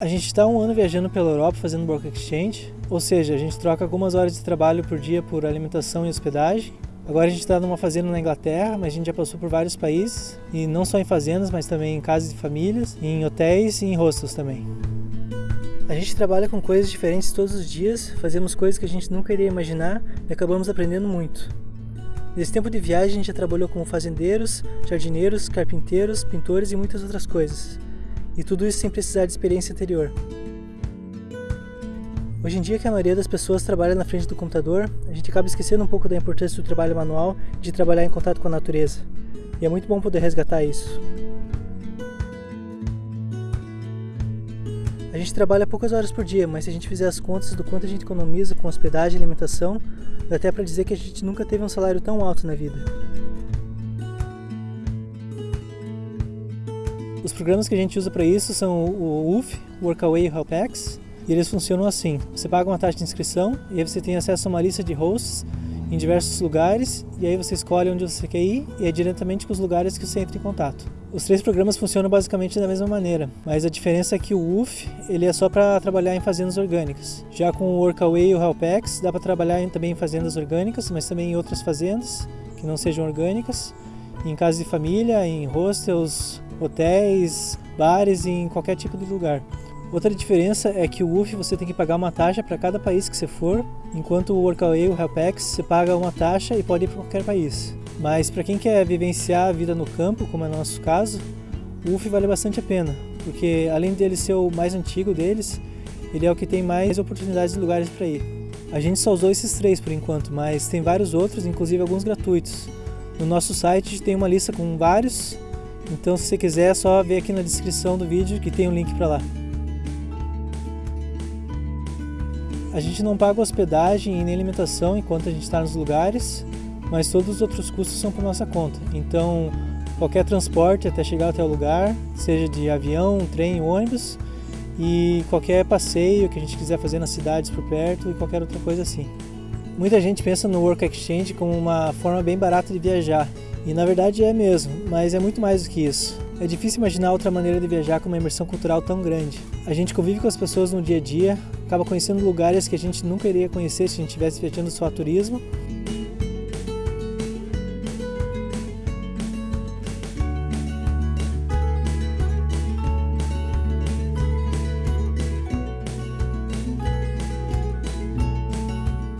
A gente está um ano viajando pela Europa fazendo work exchange, ou seja, a gente troca algumas horas de trabalho por dia por alimentação e hospedagem. Agora a gente está numa fazenda na Inglaterra, mas a gente já passou por vários países, e não só em fazendas, mas também em casas de famílias, em hotéis e em hostels também. A gente trabalha com coisas diferentes todos os dias, fazemos coisas que a gente nunca iria imaginar e acabamos aprendendo muito. Nesse tempo de viagem a gente já trabalhou como fazendeiros, jardineiros, carpinteiros, pintores e muitas outras coisas. E tudo isso sem precisar de experiência anterior. Hoje em dia que a maioria das pessoas trabalha na frente do computador, a gente acaba esquecendo um pouco da importância do trabalho manual de trabalhar em contato com a natureza. E é muito bom poder resgatar isso. A gente trabalha poucas horas por dia, mas se a gente fizer as contas do quanto a gente economiza com hospedagem e alimentação, dá até para dizer que a gente nunca teve um salário tão alto na vida. Os programas que a gente usa para isso são o UF, Workaway e Helpex, e eles funcionam assim. Você paga uma taxa de inscrição e aí você tem acesso a uma lista de hosts em diversos lugares e aí você escolhe onde você quer ir e é diretamente com os lugares que você entra em contato. Os três programas funcionam basicamente da mesma maneira, mas a diferença é que o UF ele é só para trabalhar em fazendas orgânicas. Já com o Workaway e o Helpex dá para trabalhar também em fazendas orgânicas, mas também em outras fazendas que não sejam orgânicas, em casas de família, em hostels, hotéis, bares e em qualquer tipo de lugar. Outra diferença é que o UF você tem que pagar uma taxa para cada país que você for, enquanto o Workaway e o Helpex você paga uma taxa e pode ir para qualquer país. Mas para quem quer vivenciar a vida no campo, como é o nosso caso, o UF vale bastante a pena, porque além dele ser o mais antigo deles, ele é o que tem mais oportunidades de lugares para ir. A gente só usou esses três por enquanto, mas tem vários outros, inclusive alguns gratuitos. No nosso site tem uma lista com vários então se você quiser é só ver aqui na descrição do vídeo que tem um link para lá. A gente não paga hospedagem e nem alimentação enquanto a gente está nos lugares, mas todos os outros custos são por nossa conta. Então qualquer transporte até chegar até o lugar, seja de avião, trem, ônibus, e qualquer passeio que a gente quiser fazer nas cidades por perto e qualquer outra coisa assim. Muita gente pensa no Work Exchange como uma forma bem barata de viajar, e na verdade é mesmo, mas é muito mais do que isso. É difícil imaginar outra maneira de viajar com uma imersão cultural tão grande. A gente convive com as pessoas no dia a dia, acaba conhecendo lugares que a gente nunca iria conhecer se a gente estivesse viajando só a turismo,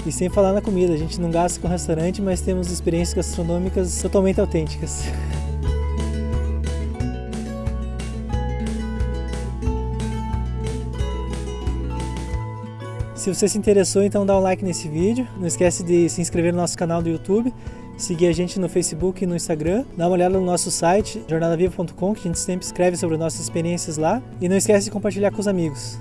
E sem falar na comida, a gente não gasta com restaurante, mas temos experiências gastronômicas totalmente autênticas. Se você se interessou, então dá um like nesse vídeo. Não esquece de se inscrever no nosso canal do YouTube, seguir a gente no Facebook e no Instagram, dá uma olhada no nosso site, jornadaviva.com, que a gente sempre escreve sobre nossas experiências lá. E não esquece de compartilhar com os amigos.